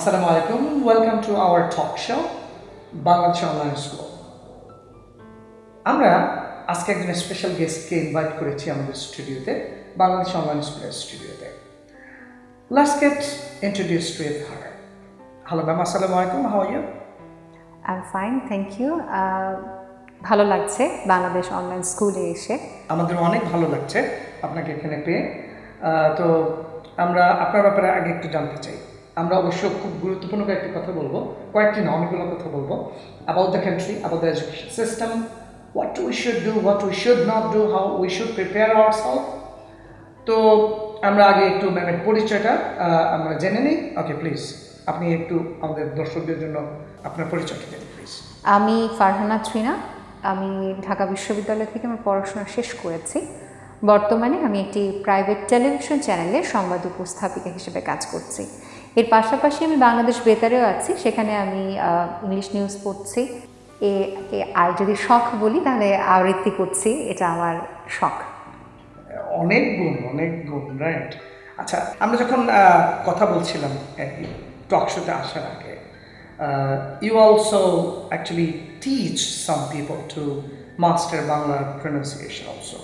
Assalamu আলাইকুম welcome to our talk show Bangladesh online school আমরা আজকে একজন স্পেশাল গেস্টকে ইনভাইট করেছি আমাদের স্টুডিওতে বাংলাদেশ অনলাইন স্কুলের স্টুডিওতে last get introduced with her hello ma'am আসসালামু আলাইকুম how you I am fine thank you ভালো লাগছে বাংলাদেশ অনলাইন স্কুলে এসে। আমাদের অনেক ভালো লাগছে আপনাকে এখানে পেয়ে। তো আমরা আপনার ব্যাপারে আগে একটু জানতে চাই। আমরা অবশ্য খুব গুরুত্বপূর্ণ কয়েকটি কথা বলব। কয়েকটি না অনেকগুলো কথা বলব। About the country about the education system what we should do what we should not do how we should prepare our self তো আমরা আগে একটু ম্যামের পরিচয়টা আমরা জেনে নিই। ওকে প্লিজ আপনি একটু আমাদের দর্শকদের জন্য আপনার পরিচয়টা দিন প্লিজ আমি ফারহানা ট্রিনা আমি ঢাকা বিশ্ববিদ্যালয় থেকে আমার পড়াশোনা শেষ করেছি। বর্তমানে আমি একটি প্রাইভেট টেলিভিশন চ্যানেলে সংবাদ উপস্থাপিকা হিসেবে কাজ করছি। এর পাশাপাশি আমি বাংলাদেশ বেতারেও আছি, সেখানে আমি ইংলিশ নিউজ পড়ছি। এ আর যদি শখ বলি, তাহলে আবৃত্তি করছি, এটা আমার শখ। অনেক গুণ অনেক গুণ রাইট আচ্ছা আমরা যখন কথা বলছিলাম টক শোতে আসার আগে you also actually teach some people to master Bangla pronunciation also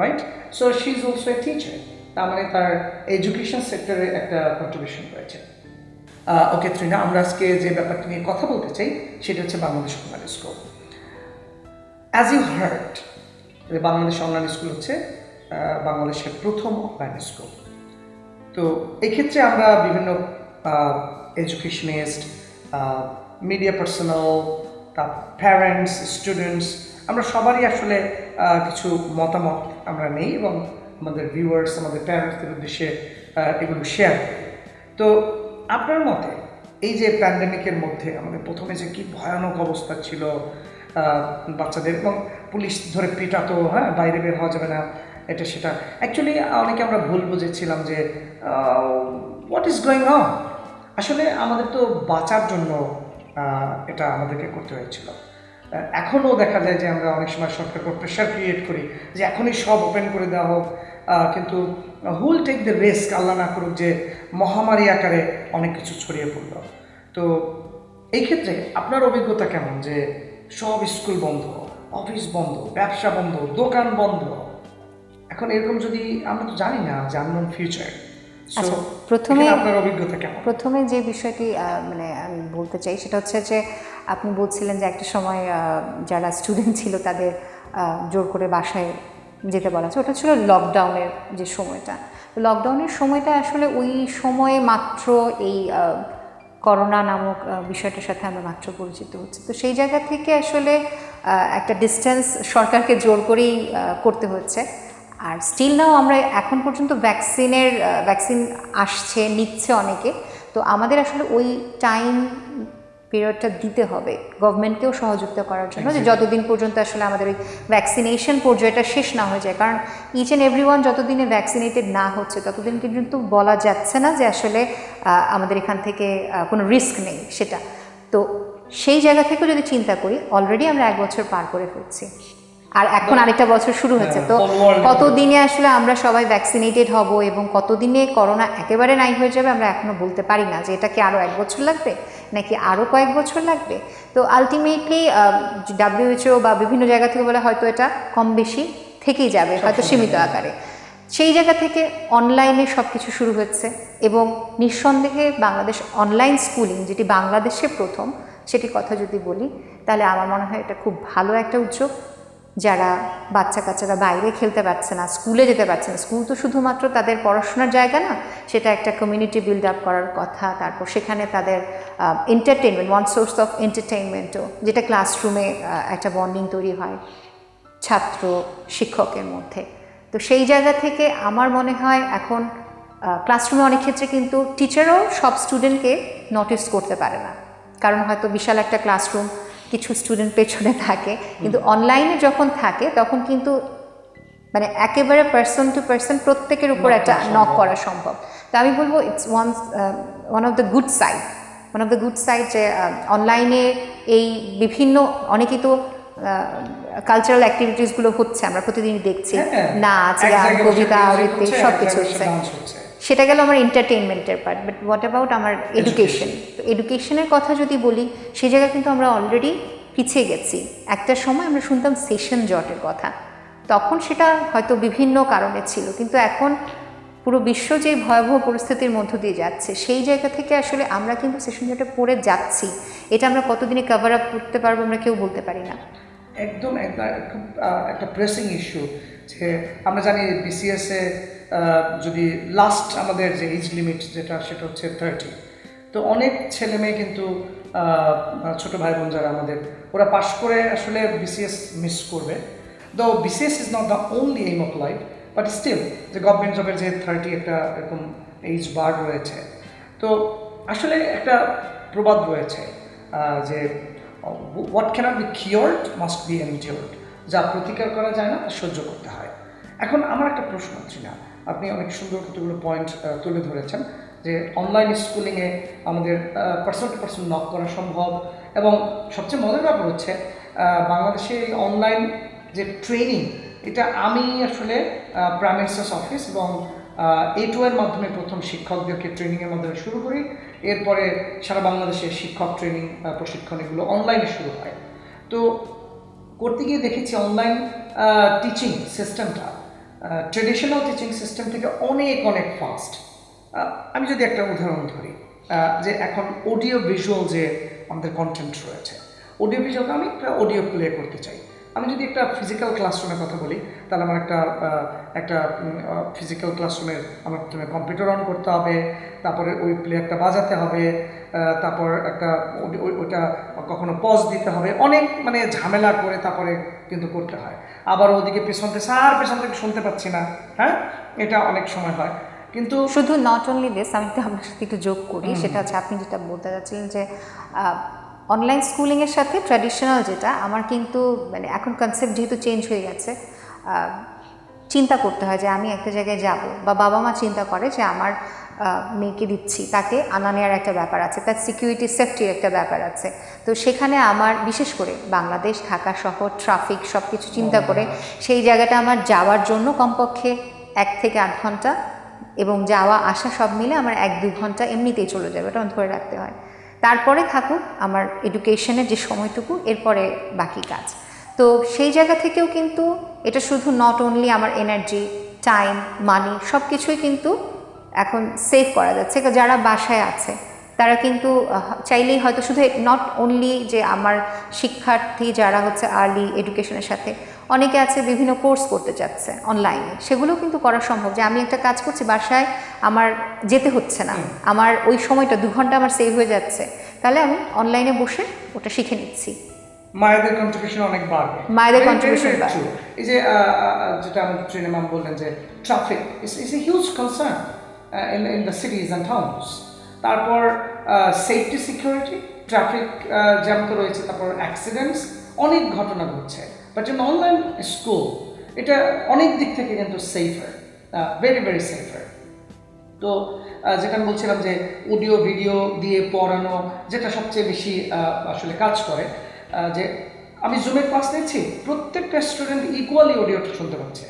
right so she is also a teacher তার মানে তার এডুকেশন সেক্টরে একটা কন্ট্রিবিউশন রয়েছে। ওকে ত্রিনা আমরা আজকে যে ব্যাপারটা নিয়ে কথা বলতে চাই, সেটা হচ্ছে Bangladesh online school as you heard Bangladesh online school হচ্ছে বাংলাদেশের প্রথম অনলাইন স্কুল তো এক্ষেত্রে আমরা বিভিন্ন এডুকেশনিস্ট মিডিয়া পার্সোনাল তার প্যারেন্টস স্টুডেন্টস আমরা সবারই আসলে কিছু মতামত আমরা নেই এবং আমাদের ভিউয়ার্স আমাদের প্যারেন্টসদের উদ্দেশ্যে এগুলো শেয়ার তো আপনার মতে এই যে প্যান্ডেমিকের মধ্যে আমাদের প্রথমে যে কি ভয়ানক অবস্থা ছিল বাচ্চাদের এবং পুলিশ ধরে পিটাতো হ্যাঁ বাইরে বের হওয়া যাবে না, এটা সেটা। অ্যাকচুয়ালি অনেকে আমরা ভুল বুঝেছিলাম যে হোয়াট ইজ গোয়িং অন আসলে আমাদের তো বাঁচার জন্য এটা আমাদেরকে করতে হয়েছিল। এখনও দেখা যায় যে আমরা অনেক সময় সরকারকে প্রেশার ক্রিয়েট করি যে এখনই সব ওপেন করে দেওয়া হোক। কিন্তু হুল টেক দ্য রিস্ক আল্লাহ না করুক যে মহামারী আকারে অনেক কিছু ছড়িয়ে পড়ল। তো এই ক্ষেত্রে আপনার অভিজ্ঞতা কেমন? যে সব স্কুল বন্ধ অফিস বন্ধ ব্যবসা বন্ধ দোকান বন্ধ। এখন এরকম যদি আমরা তো জানি না যে আননোন ফিউচার আচ্ছা, প্রথমে- আপনার অভিজ্ঞতা কেমন? প্রথমে যে বিষয়টি মানে আমি বলতে চাই সেটা হচ্ছে যে আপনি বলছিলেন যে একটা সময় যারা স্টুডেন্ট ছিল তাদের জোর করে বাসায় যেতে বলা হচ্ছে। ওটা ছিল লকডাউনের যে সময়টা। লকডাউনের সময়টা আসলে ওই সময়ে মাত্র এই করোনা নামক বিষয়টার সাথে আমরা মাত্র পরিচিত হচ্ছি। তো সেই জায়গা থেকে আসলে একটা ডিস্টেন্স সরকারকে জোর করেই করতে হচ্ছে। আর স্টিল নাও আমরা এখন পর্যন্ত ভ্যাকসিনের ভ্যাকসিন আসছে, নিচ্ছে অনেকে। তো আমাদের আসলে ওই টাইম পিরিয়ডটা দিতে হবে। গভর্নমেন্টকেও সহযোগিতা করার জন্য যে যতদিন পর্যন্ত আসলে আমাদের ওই ভ্যাকসিনেশন পর্যায়টা শেষ না হয়ে যায়। কারণ ইচ অ্যান্ড এভরি ওয়ান যতদিনে ভ্যাকসিনেটেড না হচ্ছে ততদিন কিন্তু বলা যাচ্ছে না যে আসলে আমাদের এখান থেকে কোনো রিস্ক নেই সেটা। তো সেই জায়গা থেকেও যদি চিন্তা করি অলরেডি আমরা এক বছর পার করে ফেলছি। আর এখন আরেকটা বছর শুরু হচ্ছে তো কতদিনে আসলে আমরা সবাই ভ্যাকসিনেটেড হব এবং কতদিনে করোনা একেবারে নাই হয়ে যাবে আমরা এখনও বলতে পারি না যে এটা কি আরও এক বছর লাগবে নাকি আরও কয়েক বছর লাগবে। তো আলটিমেটলি ডাব্লিউএইচও বা বিভিন্ন জায়গা থেকে বলে হয়তো এটা কম বেশি থেকেই যাবে হয়তো সীমিত আকারে। সেই জায়গা থেকে অনলাইনে সব কিছু শুরু হচ্ছে এবং নিঃসন্দেহে বাংলাদেশ অনলাইন স্কুলিং যেটি বাংলাদেশে প্রথম সেটি কথা যদি বলি তাহলে আমার মনে হয় এটা খুব ভালো একটা উদ্যোগ। যারা বাচ্চা কাচ্চারা বাইরে খেলতে পারছে না, স্কুলে যেতে পারছে না, স্কুল তো শুধুমাত্র তাদের পড়াশোনার জায়গা না, সেটা একটা কমিউনিটি বিল্ড আপ করার কথা, তারপর সেখানে তাদের এন্টারটেনমেন্ট ওয়ান সোর্স অফ এন্টারটেনমেন্টও যেটা ক্লাসরুমে একটা বন্ডিং তৈরি হয় ছাত্র, শিক্ষকের মধ্যে। তো সেই জায়গা থেকে আমার মনে হয় এখন ক্লাসরুমে অনেক ক্ষেত্রে কিন্তু টিচারও সব স্টুডেন্টকে নোটিস করতে পারে না। কারণ হয়তো বিশাল একটা ক্লাসরুম কিছু স্টুডেন্ট পেছনে থাকে। কিন্তু অনলাইনে যখন থাকে তখন কিন্তু মানে একেবারে পার্সন টু পার্সন প্রত্যেকের উপর একটা নক করা সম্ভব। তো আমি বলব it's one one of the good side one of the good side যে অনলাইনে এই বিভিন্ন অনেকেই তো কালচারাল অ্যাক্টিভিটিসগুলো হচ্ছে আমরা প্রতিদিনই দেখছি। হ্যাঁ, নাচ গান কবিতা আবৃত্তি সব কিছু হচ্ছে। সেটা গেল আমার এন্টারটেনমেন্টের পার্ট বাট হোয়াট অ্যাবাউট আমার এডুকেশন তো এডুকেশনের কথা যদি বলি সেই জায়গায় কিন্তু আমরা অলরেডি পিছিয়ে গেছি। একটা সময় আমরা শুনতাম সেশন জটের কথা। তখন সেটা হয়তো বিভিন্ন কারণে ছিল কিন্তু এখন পুরো বিশ্ব যে ভয়াবহ পরিস্থিতির মধ্য দিয়ে যাচ্ছে সেই জায়গা থেকে আসলে আমরা কিন্তু সেশন জটে পড়ে যাচ্ছি। এটা আমরা কতদিনে কভার আপ করতে পারব আমরা কেউ বলতে পারি না। একদম একটা খুব একটা প্রেসিং ইস্যু যে আমরা জানি বিসিএসে যদি লাস্ট আমাদের যে এজ লিমিট যেটা, সেটা হচ্ছে থার্টি তো অনেক ছেলে মেয়ে কিন্তু ছোট ভাই বোন যারা আমাদের, ওরা পাশ করে আসলে বিসিএস মিস করবে। Though BCS is not the only aim of life but still যে গভর্নমেন্ট জবের যে থার্টি একটা এরকম এইজ বার রয়েছে। তো আসলে একটা প্রবাদ রয়েছে যে what cannot be cured must be endured যা প্রতিকার করা যায় না সহ্য করতে হয়। এখন আমার একটা প্রশ্ন ছিল। আপনি অনেক সুন্দর কতগুলো পয়েন্ট তুলে ধরেছেন যে অনলাইন স্কুলিংয়ে আমাদের পার্সন টু পার্সন নক করা সম্ভব এবং সবচেয়ে মজার ব্যাপার হচ্ছে বাংলাদেশে এই অনলাইন যে ট্রেনিং এটা আমি আসলে প্রাইম মিনিস্টার্স অফিস এবং এ টু এর মাধ্যমে প্রথম শিক্ষকদেরকে ট্রেনিংয়ের মাধ্যমে শুরু করি। এরপরে সারা বাংলাদেশে শিক্ষক ট্রেনিং প্রশিক্ষণ এগুলো অনলাইনে শুরু হয়। তো করতে গিয়ে দেখেছি অনলাইন টিচিং সিস্টেমটা ট্রেডিশনাল টিচিং সিস্টেম থেকে অনেক অনেক ফাস্ট আমি যদি একটা উদাহরণ ধরি যে এখন অডিও ভিজুয়াল যে আমাদের কন্টেন্ট রয়েছে অডিও ভিজুয়ালকে আমি একটা অডিও প্লে করতে চাই। আমি যদি একটা ফিজিক্যাল ক্লাসরুমের কথা বলি তাহলে আমার একটা একটা ফিজিক্যাল ক্লাসরুমের আমার প্রথমে কম্পিউটার অন করতে হবে তারপরে ওই প্লেয়ারটা বাজাতে হবে তারপর একটা ওই- ওই- ওইটা কখনো পজ দিতে হবে অনেক মানে ঝামেলা করে তারপরে কিন্তু করতে হয়। আবার ওদিকে পেছন থেকে স্যার পেছন থেকে শুনতে পাচ্ছি না হ্যাঁ? এটা অনেক সময় হয়। কিন্তু শুধু নট অনলি দিস আমি আপনার সাথে একটু যোগ করি সেটা হচ্ছে আপনি যেটা বলতে চাচ্ছিলেন যে অনলাইন স্কুলিংয়ের সাথে ট্র্যাডিশনাল যেটা, আমার কিন্তু মানে এখন কনসেপ্ট যেহেতু চেঞ্জ হয়ে গেছে চিন্তা করতে হয় যে আমি একটা জায়গায় যাব, বা বাবা মা চিন্তা করে যে আমার মেয়েকে দিচ্ছি, তাকে আনা নেওয়ার একটা ব্যাপার আছে, তার সিকিউরিটি সেফটির একটা ব্যাপার আছে। তো সেখানে আমার, বিশেষ করে বাংলাদেশ, ঢাকা শহর ট্রাফিক সব কিছু চিন্তা করে, সেই জায়গাটা আমার যাওয়ার জন্য কমপক্ষে এক থেকে আধ ঘণ্টা, এবং যাওয়া আসা সব মিলে আমার এক দু ঘণ্টা এমনিতেই চলে যাবে ওটা ধরে রাখতে হয়। তারপরে থাকুক আমার এডুকেশনের যে সময়টুকু, এরপরে বাকি কাজ। তো সেই জায়গা থেকেও কিন্তু এটা শুধু নট অনলি আমার এনার্জি টাইম মানি সব কিছুই কিন্তু এখন সেভ করা যাচ্ছে। যারা বাসায় আছে, তারা কিন্তু চাইলেই হয়তো শুধু নট অনলি যে আমার শিক্ষার্থী যারা হচ্ছে আর্লি এডুকেশনের সাথে অনেকে আছে বিভিন্ন কোর্স করতে চাচ্ছে অনলাইনে সেগুলো কিন্তু করা সম্ভব যে আমি একটা কাজ করছি বাসায় আমার যেতে হচ্ছে না। আমার ওই সময়টা দু ঘণ্টা আমার সেভ হয়ে যাচ্ছে। তাহলে আমি অনলাইনে বসে ওটা শিখে নিচ্ছি। মায়েদের কন্ট্রিবিউশন অনেক বাড়বে। মায়েদের very, বাড়বে। এই যে যেটা আমাদের ট্রেনে ম্যাম বললেন যে traffic is a huge concern in in the cities and towns তারপর সেফটি সিকিউরিটি ট্রাফিক জ্যাম তো রয়েছে তারপর অ্যাক্সিডেন্টস অনেক ঘটনা ঘটছে। বাট ইন অনলাইন স্কুল এটা অনেক দিক থেকে কিন্তু সেফার ভেরি ভেরি সেফার তো আমি বলছিলাম যে অডিও ভিডিও দিয়ে পড়ানো যেটা সবচেয়ে বেশি আসলে কাজ করে যে আমি জুমে ক্লাস নিচ্ছি প্রত্যেকটা স্টুডেন্ট ইকুয়ালি অডিওটা শুনতে পাচ্ছে।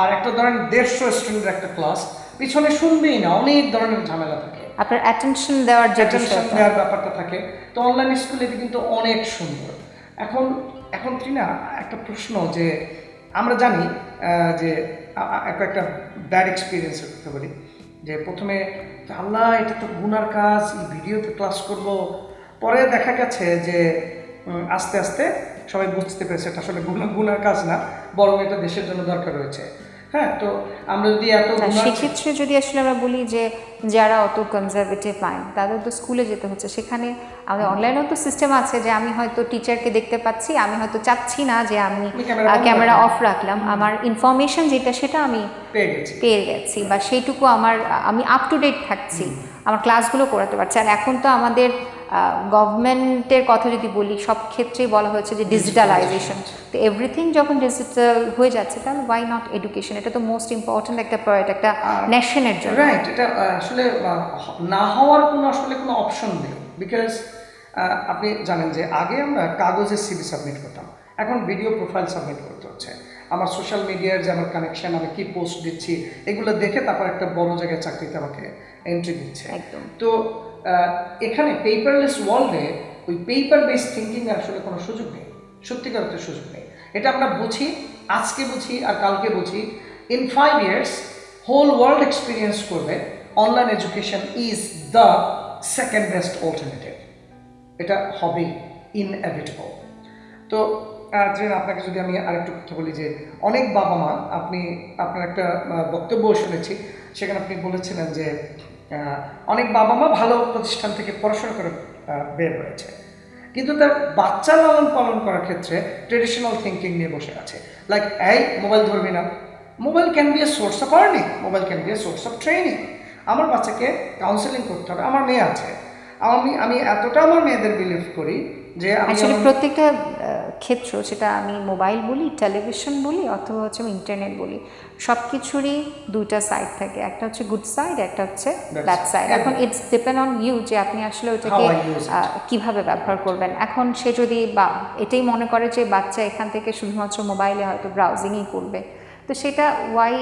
আর একটা ধরেন দেড়শো স্টুডেন্টের একটা ক্লাস পিছনে শুনবেই না অনেক ধরনের ঝামেলা থাকে। আপনার অ্যাটেনশন দেওয়ার যে অ্যাটেনশন দেওয়ার ব্যাপারটা থাকে। তো অনলাইন স্কুলে এটা কিন্তু অনেক সুন্দর। এখন এখন না একটা প্রশ্ন যে আমরা জানি যে একটা ব্যাড এক্সপিরিয়েন্স করতে পারি যে প্রথমে আল্লাহ, এটা তো গুনার কাজ ভিডিওতে ক্লাস করব। পরে দেখা গেছে যে আস্তে আস্তে সবাই বুঝতে পেরেছে এটা আসলে গুনা, গুনার কাজ না, বরং এটা দেশের জন্য দরকার রয়েছে। হ্যাঁ তো আমরা যদি এত সেক্ষেত্রে যদি আসলে আমরা বলি যে যারা অত কনজারভেটিভ মাইন্ড তাদের তো স্কুলে যেতে হচ্ছে। সেখানে আমাদের অনলাইনেও তো সিস্টেম আছে যে আমি হয়তো টিচারকে দেখতে পাচ্ছি আমি হয়তো চাচ্ছি না যে আমি ক্যামেরা। অফ রাখলাম। আমার ইনফরমেশন যেটা সেটা আমি পেয়ে গেছি। বা সেইটুকু আমার আমি আপ টু ডেট থাকছি। আমার ক্লাসগুলো করাতে পারছি। আর এখন তো আমাদের গভর্নমেন্টের কথা যদি বলি সব ক্ষেত্রেই বলা হয়েছে যে ডিজিটালাইজেশন তো এভরিথিং যখন ডিজিটাল হয়ে যাচ্ছে তাহলে ওয়াই নট এডুকেশন এটা তো মোস্ট ইম্পর্ট্যান্ট একটা প্রয়াট একটা নেশনের জন্য। রাইট এটা আসলে না হওয়ার কোনো আসলে কোনো অপশন নেই। বিকজ আপনি জানেন যে আগে আমরা কাগজে সিভি সাবমিট করতাম। এখন ভিডিও প্রোফাইল সাবমিট করতে হচ্ছে। আমার সোশ্যাল মিডিয়ার যে আমার কানেকশন আমি কি পোস্ট দিচ্ছি এগুলো দেখে তারপর একটা বড় জায়গায় চাকরিতে আমাকে এন্ট্রি দিচ্ছে। একদম। তো এখানে পেপারলেস ওয়ার্ল্ডে ওই পেপার বেস থিঙ্কিং আসলে কোনো সুযোগ নেই। সত্যিকার অর্থে সুযোগ নেই। এটা আমরা বুঝি আজকে বুঝি আর কালকে বুঝি। In five years whole world experience করবে। Online education is the second best alternative এটা হবেই ইনএভিটেবল তো তৃণ, আপনাকে যদি আমি আরেকটু কথা বলি যে অনেক বাবা মা আপনি আপনার একটা বক্তব্য শুনেছি সেখানে আপনি বলেছিলেন যে অনেক বাবা মা ভালো প্রতিষ্ঠান থেকে পড়াশোনা করে বের হয়েছে। কিন্তু তার বাচ্চা লালন পালন করার ক্ষেত্রে ট্রেডিশনাল থিঙ্কিং নিয়ে বসে আছে। লাইক এই মোবাইল ধরবি না। Mobile can be a source of earning mobile can be a source of training আমার বাচ্চাকে কাউন্সেলিং করতে হবে আমার মেয়ে আছে। আমি আমি এতটা আমার মেয়েদের বিলিভ করি যে আমি অ্যাকচুয়ালি প্রত্যেকটা ক্ষেত্র সেটা আমি মোবাইল বলি টেলিভিশন বলি অথবা হচ্ছে আমি ইন্টারনেট বলি সব কিছুরই দুইটা সাইড থাকে। একটা হচ্ছে গুড সাইড একটা হচ্ছে ব্যাড সাইড এখন ইটস ডিপেন্ড অন ইউ যে আপনি আসলে. আহ, কীভাবে ব্যবহার করবেন। এখন সে যদি বা এটাই মনে করে যে বাচ্চা এখান থেকে শুধুমাত্র মোবাইলে হয়তো ব্রাউজিংই করবে। তো সেটা ওয়াই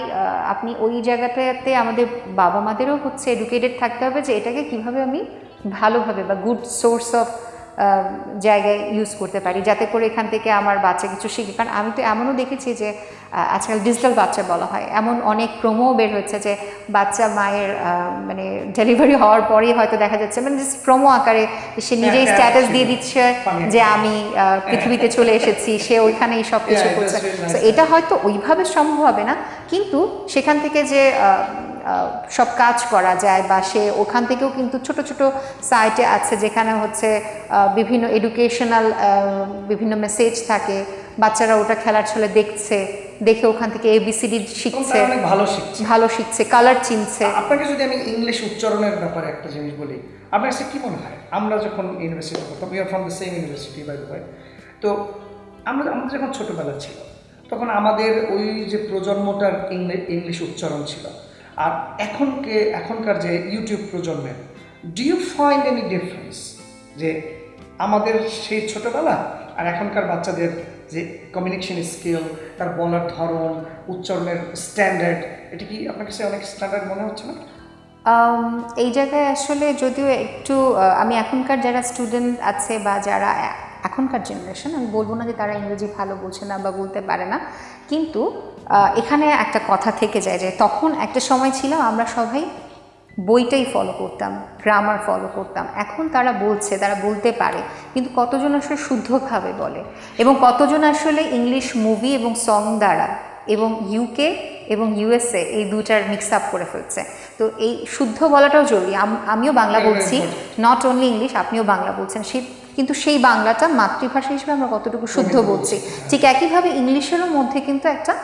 আপনি ওই জায়গাটাতে আমাদের বাবা মাদেরও হচ্ছে এডুকেটেড থাকতে হবে যে এটাকে কীভাবে আমি ভালোভাবে বা গুড সোর্স অফ জায়গায় ইউজ করতে পারি। যাতে করে এখান থেকে আমার বাচ্চা কিছু শিখে। কারণ আমি তো এমনও দেখেছি যে আজকাল ডিজিটাল বাচ্চা বলা হয়। এমন অনেক প্রোমো বের হচ্ছে যে বাচ্চা মায়ের মানে ডেলিভারি হওয়ার পরেই হয়তো দেখা যাচ্ছে মানে জাস্ট প্রোমো আকারে সে নিজেই হ্যাঁ, স্ট্যাটাস দিয়ে দিচ্ছে যে আমি পৃথিবীতে চলে এসেছি সে ওইখানেই সব কিছু করছে. So এটা হয়তো ওইভাবে সম্ভব হবে না। কিন্তু সেখান থেকে যে সব কাজ করা যায় বা সে ওখান থেকেও কিন্তু ছোট ছোট সাইটে আছে যেখানে হচ্ছে বিভিন্ন এডুকেশনাল বিভিন্ন মেসেজ থাকে। বাচ্চারা ওটা খেলার ছলে দেখছে দেখে ওখান থেকে এবিসিডি শিখছে ভালো শিখছে। ভালো শিখছে কালার চিনছে। আপনাকে যদি আমি ইংলিশ উচ্চারণের ব্যাপারে একটা জিনিস বলি আপনার কাছে কি মনে হয়? আমরা যখন ইউনিভার্সিটি করতাম we are from the same university by the তো আমরা আমাদের যখন ছোটোবেলা ছিল তখন আমাদের ওই যে প্রজন্মটার ইংলি- ইংলিশ উচ্চারণ ছিল আর এখনকে এখনকার যে ইউটিউব প্রজন্মের do you find any difference যে আমাদের সেই ছোটোবেলা আর এখনকার বাচ্চাদের যে কমিউনিকেশন স্কিল তার বলার ধরন, উচ্চারণের স্ট্যান্ডার্ড এটা কি আপনার কাছে অনেক স্ট্যান্ডার্ড মনে হচ্ছে না? এই জায়গায় আসলে যদিও একটু আমি এখনকার যারা স্টুডেন্ট আছে বা যারা এখনকার জেনারেশন আমি বলব না যে তারা ইংরেজি ভালো বোঝে না বা বলতে পারে না, কিন্তু এখানে একটা কথা থেকে যায় যে তখন একটা সময় ছিল আমরা সবাই বইটাই ফলো করতাম গ্রামার ফলো করতাম। এখন তারা বলছে তারা বলতে পারে কিন্তু কতজন আসলে শুদ্ধভাবে বলে? এবং কতজন আসলে ইংলিশ মুভি এবং সং দ্বারা এবং ইউকে এবং ইউএসএ এই দুটার মিক্স আপ করে ফেলছে। তো এই শুদ্ধ বলাটাও জরুরি। আম- আমিও বাংলা বলছি নট অনলি ইংলিশ আপনিও বাংলা বলছেন। সেই কিন্তু সেই বাংলাটা মাতৃভাষা হিসেবে আমরা কতটুকু শুদ্ধ বলছি? ঠিক একইভাবে ইংলিশেরও মধ্যে কিন্তু একটা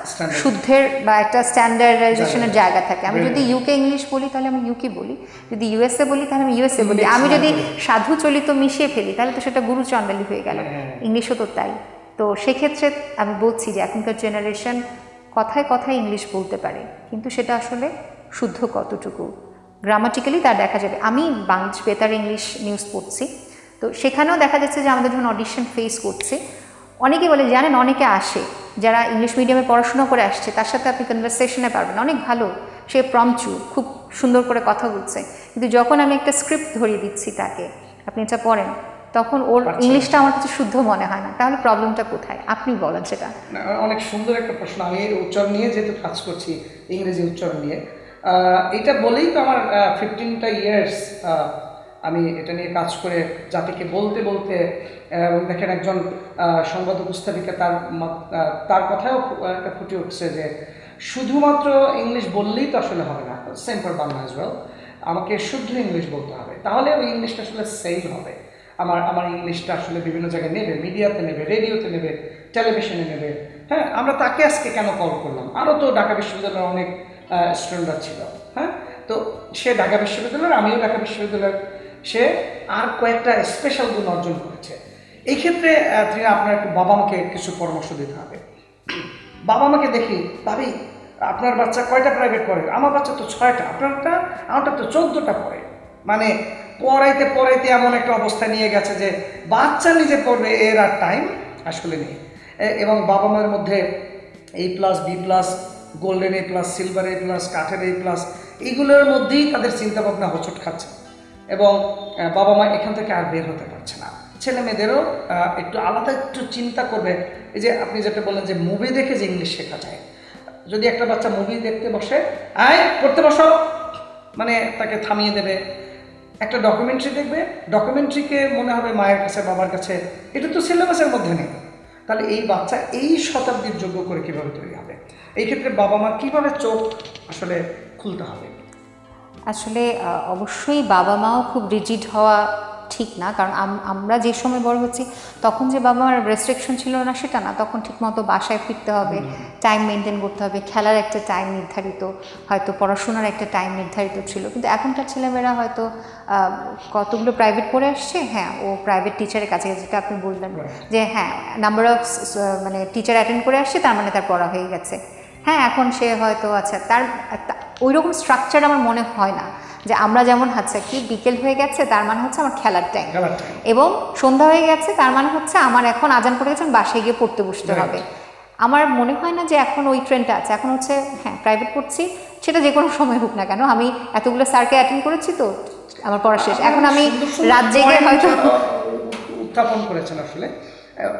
শুদ্ধের বা একটা স্ট্যান্ডার্ডাইজেশনের জায়গা। থাকে। আমি যদি ইউকে ইংলিশ বলি তাহলে আমি ইউকে বলি। যদি ইউএসএ বলি তাহলে আমি ইউএসএ বলি। আমি যদি সাধু চলিত মিশিয়ে ফেলি তাহলে তো সেটা গুরু চণ্ডালি হয়ে গেল। হ্যাঁ। ইংলিশও তো তাই। তো সেক্ষেত্রে আমি বলছি যে এখনকার জেনারেশন কথায় কথায় ইংলিশ বলতে পারে। কিন্তু সেটা আসলে শুদ্ধ কতটুকু? গ্রামাটিক্যালি তা দেখা যাবে। আমি বাংলাদেশ বেতার ইংলিশ নিউজ পড়ছি। তো সেখানেও দেখা যাচ্ছে যে আমাদের যখন অডিশন ফেস করছে অনেকে বলে জানেন অনেকে আসে যারা ইংলিশ মিডিয়ামে পড়াশোনা করে আসছে তার সাথে আপনি কনভারসেশনে পারবেন। অনেক ভালো সে প্রমচু খুব সুন্দর করে কথা বলছে। কিন্তু যখন আমি একটা স্ক্রিপ্ট ধরিয়ে দিচ্ছি তাকে আপনি এটা পড়েন তখন ওর ইংলিশটা আমার কাছে শুদ্ধ মনে হয় না। তাহলে প্রবলেমটা কোথায়? আপনি বলেন সেটা। অনেক সুন্দর একটা প্রশ্ন। আমি উচ্চারণ নিয়ে যেহেতু কাজ করছি ইংরেজি উচ্চারণ নিয়ে এটা বলেই তো আমার ফিফটিনটা ইয়ার্স আমি এটা নিয়ে কাজ করে জাতিকে বলতে বলতে দেখেন একজন সংবাদ উপস্থাপিকা তার তার কথাও একটা ফুটে উঠছে যে শুধুমাত্র ইংলিশ বললেই তো আসলে হবে না। Same for Bangla as well আমাকে শুদ্ধ ইংলিশ বলতে হবে। তাহলে ওই ইংলিশটা আসলে সেল হবে। আমার আমার ইংলিশটা আসলে বিভিন্ন জায়গায় নেবে, মিডিয়াতে নেবে, রেডিওতে নেবে টেলিভিশনে নেবে। হ্যাঁ আমরা তাকে আজকে কেন কল করলাম? আরও তো ঢাকা বিশ্ববিদ্যালয়ের অনেক স্টুডেন্টরা ছিল। হ্যাঁ তো সে ঢাকা বিশ্ববিদ্যালয়ের, আমিও ঢাকা বিশ্ববিদ্যালয়ের সে আর কয়েকটা স্পেশাল গুণ অর্জন করেছে। এই ক্ষেত্রে তিনি আপনার একটু বাবা মাকে কিছু পরামর্শ দিতে হবে। বাবা মাকে দেখি, ভাবি, আপনার বাচ্চা কয়টা প্রাইভেট পড়ে? আমার বাচ্চা তো ছয়টা, আপনারটা, আমারটা তো চোদ্দোটা পড়ে। মানে পড়াইতে পড়াইতে এমন একটা অবস্থা নিয়ে গেছে যে, বাচ্চা নিজে পড়বে, এর আর টাইম আসলে নেই। এবং বাবা মায়ের মধ্যে এই plus B plus golden A plus silver A plus কাঠের এ প্লাস এইগুলোর মধ্যেই তাদের চিন্তাভাবনা হোঁচট খাচ্ছে। এবং বাবা মা এখান থেকে আর বের হতে পারছে না। ছেলে মেয়েদেরও একটু আলাদা একটু চিন্তা করবে। এই যে আপনি যেটা বললেন যে মুভি দেখে যে ইংলিশ শেখা যায়। যদি একটা বাচ্চা মুভি দেখতে বসে, আয়, পড়তে বসো। মানে তাকে থামিয়ে দেবে। একটা ডকুমেন্টারি দেখবে। ডকুমেন্টারিকে মনে হবে মায়ের কাছে, বাবার কাছে। এটা তো সিলেবাসের মধ্যে নেই। তাহলে এই বাচ্চা এই শতাব্দীর যোগ্য করে কীভাবে তৈরি হবে? এই ক্ষেত্রে বাবা মা কীভাবে চোখ আসলে খুলতে হবে? আসলে অবশ্যই বাবা মাও খুব রিজিড হওয়া ঠিক না। কারণ আম- আমরা যে সময় বড় হচ্ছি তখন যে বাবা মার রেস্ট্রিকশন ছিল না সেটা না তখন ঠিকমতো বাসায় ফিরতে হবে টাইম মেনটেন করতে হবে খেলার একটা টাইম নির্ধারিত হয়তো পড়াশোনার একটা টাইম নির্ধারিত ছিল। কিন্তু এখনকার ছেলেমেয়েরা হয়তো কতগুলো প্রাইভেট পড়ে আসছে হ্যাঁ ও প্রাইভেট টিচারের কাছে যেটা আপনি বললেন যে হ্যাঁ নাম্বার অফ মানে টিচার অ্যাটেন্ড করে আসছে তার মানে তার পড়া হয়ে গেছে। হ্যাঁ এখন সে হয়তো আচ্ছা তার ওই রকম স্ট্রাকচার আমার মনে হয় না। যে আমরা যেমন আচ্ছা কি বিকেল হয়ে গেছে তার মানে হচ্ছে আমার খেলার টাইম এবং সন্ধ্যা হয়ে গেছে তার মানে হচ্ছে আমার এখন আজান পড়ে গেছে বাসায় গিয়ে পড়তে বসতে হবে। আমার মনে হয় না যে এখন ওই ট্রেনটা আছে। এখন হচ্ছে হ্যাঁ প্রাইভেট পড়ছি সেটা যে কোনো সময় হোক না কেন। আমি এতগুলো স্যারকে অ্যাটেন্ড করেছি তো আমার পড়া শেষ। এখন আমি রাত জেগে হয়তো উত্থাপন করেছেন আসলে।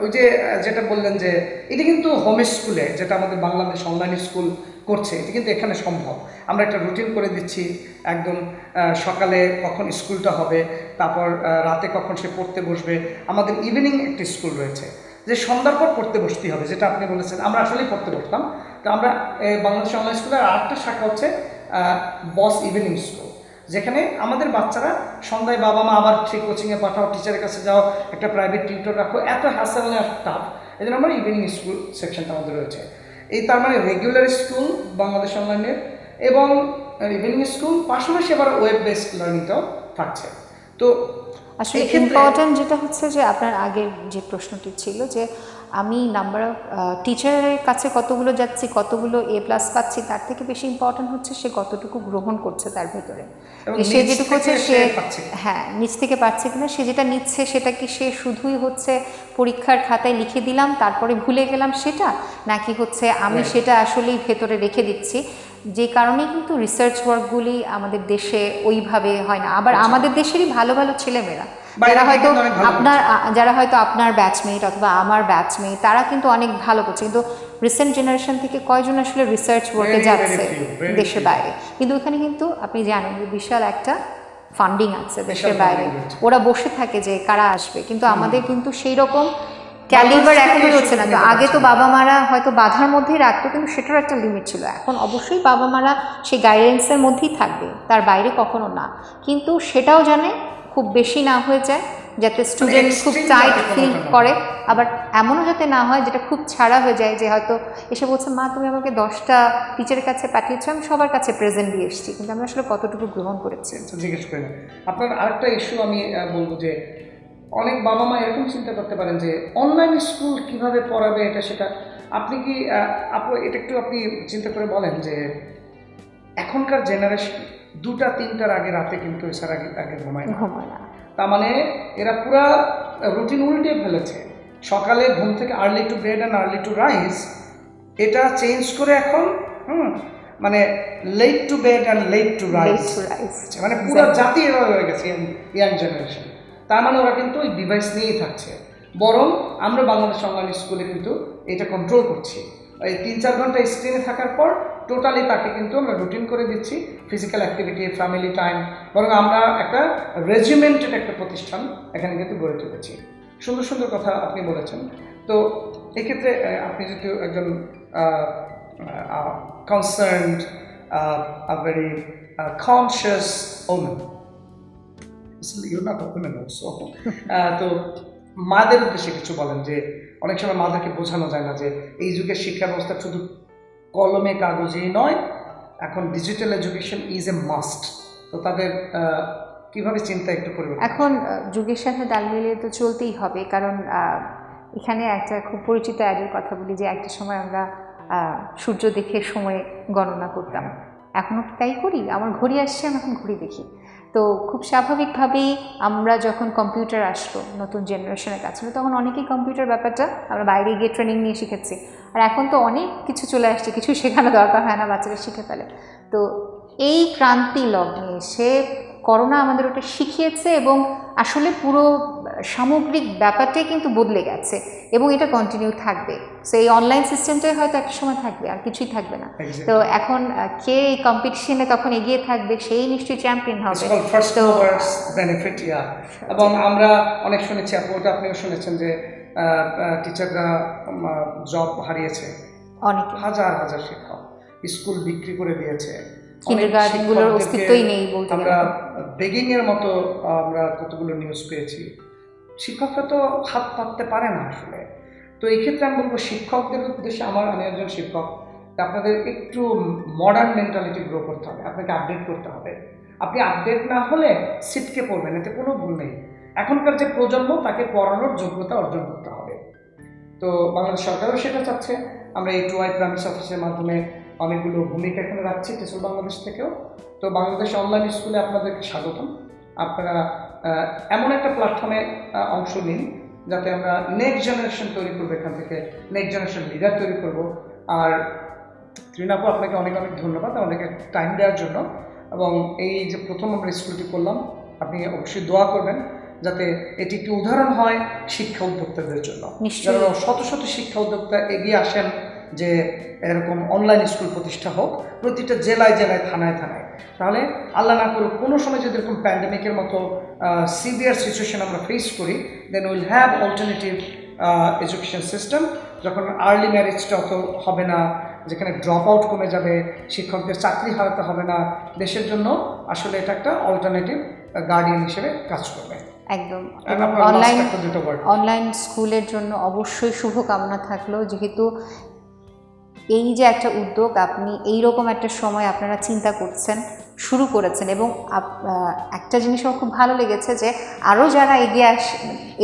ওই যে যেটা বললেন যে এটা কিন্তু হোম স্কুলে যেটা আমাদের বাংলাদেশ অনলাইন স্কুল করছে, এটি কিন্তু এখানে সম্ভব। আমরা একটা রুটিন করে দিচ্ছি, একদম সকালে কখন স্কুলটা হবে, তারপর রাতে কখন সে পড়তে বসবে। আমাদের ইভিনিং একটি স্কুল রয়েছে, যে সন্ধ্যার পর পড়তে বসতেই হবে, যেটা আপনি বলেছেন। আমরা আসলেই পড়তে বসতাম। তো আমরা বাংলাদেশ অনলাইন স্কুলের আরেকটা শাখা হচ্ছে বস ইভিনিং স্কুল যেখানে আমাদের বাচ্চারা সন্ধ্যায় বাবা মা আবার সেই কোচিংয়ে পাঠাও টিচারের কাছে যাও, একটা প্রাইভেট টিউটর রাখো, এত হ্যাসেল আর টাফ এই জন্য আমার ইভিনিং স্কুল সেকশনটা আমাদের রয়েছে। এই তার মানে রেগুলার স্কুল বাংলাদেশ অনলাইনের এবং ইভিনিং স্কুল পাশাপাশি আবার ওয়েব বেসড লার্নিংটাও থাকছে। তো আসলে ইম্পর্টেন্ট যেটা হচ্ছে যে আপনার আগের যে প্রশ্নটি ছিল যে আমি নাম্বার অফ টিচারের কাছে কতগুলো যাচ্ছি কতগুলো এ প্লাস পাচ্ছি তার থেকে বেশি ইম্পর্ট্যান্ট হচ্ছে সে কতটুকু গ্রহণ করছে তার ভেতরে। সে যেটুকু হচ্ছে সে হ্যাঁ নিচ থেকে পাচ্ছে কিনা সে যেটা নিচ্ছে সেটা কি সে শুধুই হচ্ছে পরীক্ষার খাতায় লিখে দিলাম তারপরে ভুলে গেলাম সেটা নাকি হচ্ছে আমি সেটা আসলেই ভেতরে রেখে দিচ্ছি। যে কারণে কিন্তু রিসার্চ ওয়ার্কগুলি আমাদের দেশে ওইভাবে হয় না। আবার আমাদের দেশেরই ভালো ভালো ছেলেমেয়েরা যারা হয়তো আপনার যারা হয়তো আপনার ব্যাচমেট অথবা আমার ব্যাচমেট তারা কিন্তু অনেক ভালো করছে। কিন্তু রিসেন্ট জেনারেশন থেকে কয়জন আসলে রিসার্চ ওয়ার্কে যাচ্ছে দেশের বাইরে? কিন্তু ওখানে কিন্তু আপনি জানেন যে বিশাল একটা ফান্ডিং আছে দেশের বাইরে। ওরা বসে থাকে যে কারা আসবে। কিন্তু আমাদের কিন্তু সেই রকম ক্যালিবার এখনই হচ্ছে না। তো আগে তো বাবা মারা হয়তো বাধার মধ্যেই রাখতো কিন্তু সেটারও একটা লিমিট ছিল। এখন অবশ্যই বাবা মারা সেই গাইডেন্সের মধ্যেই থাকবে তার বাইরে কখনো না। কিন্তু সেটাও জানে খুব বেশি না হয়ে যায় যাতে স্টুডেন্ট খুব টাইট ফিল করে আবার এমনও যাতে না হয় যেটা খুব ছাড়া হয়ে যায় যে হয়তো এসে বলছে মা তুমি আমাকে দশটা টিচারের কাছে পাঠিয়েছো আমি সবার কাছে প্রেজেন্ট দিয়ে এসেছি। কিন্তু আমি আসলে কতটুকু গ্রহণ করেছি। আচ্ছা, জিজ্ঞেস করি আপনার আরেকটা ইস্যু আমি বলব যে অনেক বাবা মা এরকম চিন্তা করতে পারেন যে অনলাইন স্কুল কীভাবে পড়াবে এটা সেটা? আপনি কি আপু এটা একটু আপনি চিন্তা করে বলেন যে এখনকার জেনারেশন দুটা তিনটার আগে রাতে কিন্তু এছাড় আগে আগে ঘুমায় না। তার মানে এরা পুরা রুটিন উল্টে ফেলেছে। সকালে ঘুম থেকে early to bed and early to rise এটা চেঞ্জ করে এখন হুম মানে late to bed and late to rise Late মানে পুরো জাতি এভাবে হয়ে গেছে ইয়াং জেনারেশন তার মানে ওরা কিন্তু ওই ডিভাইস নিয়েই থাকছে। বরং আমরা বাংলাদেশ অনলাইন স্কুলে কিন্তু এটা কন্ট্রোল করছি। এই তিন চার ঘণ্টা স্ক্রিনে থাকার পর টোটালি তাকে কিন্তু আমরা রুটিন করে দিচ্ছি ফিজিক্যাল অ্যাক্টিভিটি ফ্যামিলি টাইম বরং আমরা একটা রেজিমেন্টেড একটা প্রতিষ্ঠান এখানে কিন্তু গড়ে তুলেছি। সুন্দর সুন্দর কথা আপনি বলেছেন। তো এক্ষেত্রে আপনি যেহেতু একজন a woman also আহ, তো মাদের উদ্দেশ্যে কিছু বলেন যে অনেক সময় মাদেরকে বোঝানো যায় না যে এই যুগের শিক্ষা ব্যবস্থা শুধু কলমে, কাগজেই নয়, এখন digital education is a must তো তাদের কীভাবে চিন্তা একটু পরিবর্তন এখন যুগের সাথে তাল মিলিয়ে তো চলতেই হবে, কারণ এখানে একটা খুব পরিচিত অ্যাডের কথা বলি যে একটা সময় আমরা সূর্য দেখে সময় গণনা করতাম। এখনও কি তাই করি? আমার ঘড়ি আসছে, আমি এখন ঘড়ি দেখি। তো খুব স্বাভাবিকভাবেই আমরা যখন কম্পিউটার আসলো, নতুন জেনারেশনের কাছে, তখন অনেকেই কম্পিউটার ব্যাপারটা আমরা বাইরে গিয়ে ট্রেনিং নিয়ে শিখেছি। আর এখন তো অনেক কিছু চলে আসছে কিছু শেখানো দরকার হয় না, বাচ্চারা শিখে ফেলে। তো এই ক্রান্তি লগ্নে এসে করোনা আমাদের ওটা শিখিয়েছে এবং আসলে পুরো সামগ্রিক ব্যাপারটাই কিন্তু বদলে গেছে এবং এটা কন্টিনিউ থাকবে। সো এই অনলাইন সিস্টেমটাই হয়তো একটা সময় থাকবে আর কিছুই থাকবে না। তো এখন কে এই কম্পিটিশনে তখন এগিয়ে থাকবে সেই নিশ্চয়ই চ্যাম্পিয়ন হবে। তো বেনিফিট ইয়া এবং আমরা অনেক শুনেছি ওটা আপনিও শুনেছেন যে টিচাররা জব হারিয়েছে। অনেক। হাজার হাজার শিক্ষক। স্কুল বিক্রি করে দিয়েছে। অনেক Kindergarten গুলোর অস্তিত্বই নেই বলতে আমরা বেগিং এর মতো আমরা কতগুলো নিউজ পেয়েছি। শিক্ষকরা তো হাত পাততে পারে না আসলে। তো এই ক্ষেত্রে আমি বলব শিক্ষকদের উদ্দেশ্যে আমার আমি একজন শিক্ষক আপনাদের একটু মডার্ন মেন্টালিটি গ্রো করতে হবে আপনাকে আপডেট করতে হবে। আপনি আপডেট না হলে সিটকে পড়বেন এতে কোনো ভুল নেই। এখনকার যে প্রজন্ম তাকে পড়ানোর যোগ্যতা অর্জন করতে হবে। তো বাংলাদেশ সরকারও সেটা চাচ্ছে। আমরা এই টু আই প্রাইমারি অফিসের মাধ্যমে অনেকগুলো ভূমিকা এখানে রাখছি টেসল বাংলাদেশ থেকেও। তো বাংলাদেশ অনলাইন স্কুলে আপনাদেরকে স্বাগতম। আপনারা এমন একটা প্ল্যাটফর্মে অংশ নিন যাতে আমরা নেক্সট জেনারেশন তৈরি করব এখান থেকে নেক্সট জেনারেশন লিডার তৈরি করব। আর ত্রিনাপু আপনাকে অনেক অনেক ধন্যবাদ আমাদেরকে টাইম দেওয়ার জন্য। এবং এই যে প্রথম আমরা স্কুলটি করলাম আপনি অবশ্যই দোয়া করবেন যাতে এটি একটি উদাহরণ হয় শিক্ষা উদ্যোক্তাদের জন্য। শত শত শিক্ষা উদ্যোক্তা এগিয়ে আসেন যে এরকম অনলাইন স্কুল প্রতিষ্ঠা হোক প্রতিটা জেলায় জেলায় থানায় থানায়। তাহলে আল্লাহ না করুক কোনো সময় যদি এরকম প্যান্ডেমিকের মতো সিভিয়ার সিচুয়েশন আমরা ফেস করি then will have alternative education system যখন আর্লি ম্যারেজটা অত হবে না যেখানে ড্রপ আউট কমে যাবে শিক্ষকদের চাকরি হারাতে হবে না দেশের জন্য আসলে এটা একটা অল্টারনেটিভ গার্ডিয়ান হিসেবে কাজ করবে। একদম। অনলাইন অনলাইন স্কুলের জন্য অবশ্যই শুভকামনা থাকল যেহেতু এই যে একটা উদ্যোগ, আপনি এই রকম একটা সময় আপনারা চিন্তা করছেন, শুরু করেছেন এবং একটা জিনিস আমার খুব ভালো লেগেছে যে আরও যারা এগিয়ে আস,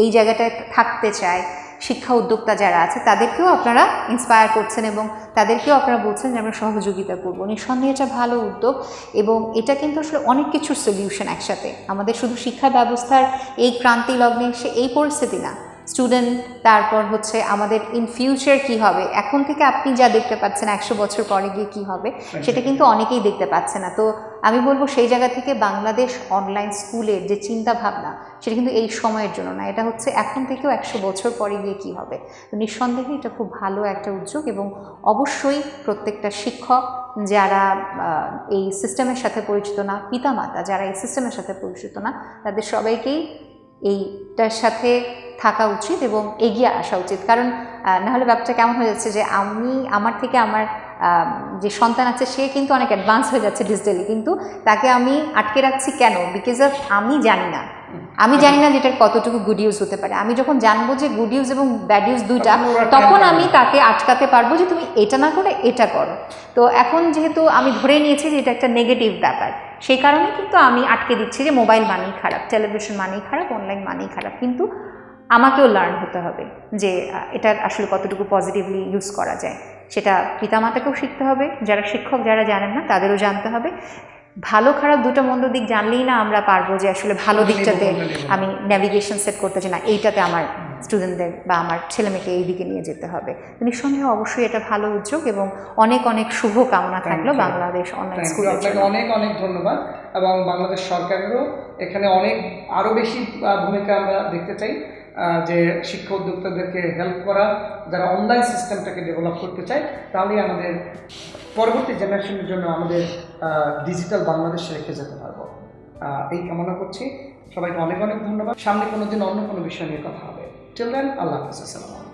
এই জায়গাটায় থাকতে চায়, শিক্ষা উদ্যোক্তা যারা আছে তাদেরকেও আপনারা ইন্সপায়ার করছেন এবং তাদেরকেও আপনারা বলছেন যে আমরা সহযোগিতা করব। নিঃসন্দেহে এটা ভালো উদ্যোগ এবং এটা কিন্তু আসলে অনেক কিছুর সলিউশন একসাথে। আমাদের শুধু শিক্ষা ব্যবস্থার এই ক্রান্তি লগ্নে এসে এই পরিস্থিতি না স্টুডেন্ট তারপর হচ্ছে আমাদের ইন ফিউচার কি হবে? এখন থেকে আপনি যা দেখতে পাচ্ছেন একশো বছর পরে গিয়ে কি হবে সেটা কিন্তু অনেকেই দেখতে পাচ্ছে না। তো আমি বলব সেই জায়গা থেকে বাংলাদেশ অনলাইন স্কুলের যে চিন্তা ভাবনা সেটা কিন্তু এই সময়ের জন্য না। এটা হচ্ছে এখন থেকেও একশো বছর পরে গিয়ে কি হবে? তো নিঃসন্দেহে এটা খুব ভালো একটা উদ্যোগ এবং অবশ্যই প্রত্যেকটা শিক্ষক যারা এই সিস্টেমের সাথে পরিচিত না পিতামাতা যারা এই সিস্টেমের সাথে পরিচিত না তাদের সবাইকেই এইটার সাথে থাকা উচিত এবং এগিয়ে আসা উচিত। কারণ নাহলে ব্যাপারটা কেমন হয়ে যাচ্ছে যে আমি আমার থেকে আমার যে সন্তান আছে সে কিন্তু অনেক অ্যাডভান্স হয়ে যাচ্ছে ডিজিটালি কিন্তু তাকে আমি আটকে রাখছি কেন? বিকজ অফ আমি জানি না। আমি জানি না যেটার কতটুকু গুড ইউজ হতে পারে। আমি যখন জানব যে গুড ইউজ এবং ব্যাড ইউজ দুইটা তখন আমি তাকে আটকাতে পারব যে তুমি এটা না করে এটা করো। তো এখন যেহেতু আমি ধরে নিয়েছি যে এটা একটা নেগেটিভ ব্যাপার। সেই কারণে কিন্তু আমি আটকে দিচ্ছি যে মোবাইল মানেই খারাপ টেলিভিশন মানেই খারাপ অনলাইন মানেই খারাপ। কিন্তু আমাকেও লার্ন হতে হবে যে এটা আসলে কতটুকু পজিটিভলি ইউজ করা যায়। সেটা পিতামাতাকেও শিখতে হবে যারা শিক্ষক যারা জানেন না তাদেরও জানতে হবে। ভালো খারাপ দুটো মন্দ দিক জানলেই না আমরা পারব যে আসলে ভালো দিকটাতে। আমি ন্যাভিগেশন সেট করতে চাই না। এইটাতে আমার স্টুডেন্টদের বা আমার ছেলেমেয়েকে এই দিকে নিয়ে যেতে হবে। নিঃসন্দেহে অবশ্যই এটা ভালো উদ্যোগ এবং অনেক অনেক শুভ কামনা থাকল বাংলাদেশ অনলাইন. স্কুলের আপনাকে অনেক অনেক ধন্যবাদ এবং বাংলাদেশ সরকারেরও এখানে অনেক আরও বেশি ভূমিকা আমরা দেখতে চাই যে শিক্ষা উদ্যোক্তাদেরকে হেল্প করা যারা অনলাইন সিস্টেমটাকে ডেভেলপ করতে চায় তাহলেই আমাদের পরবর্তী জেনারেশনের জন্য আমাদের ডিজিটাল বাংলাদেশ রেখে যেতে পারব। এই কামনা করছি। সবাইকে অনেক অনেক ধন্যবাদ। সামনে কোনো দিন অন্য কোনো বিষয় নিয়ে কথা হবে। চিলড্রেন আল্লাহ হাফিজ আসসালামু আলাইকুম